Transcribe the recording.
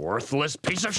Worthless piece of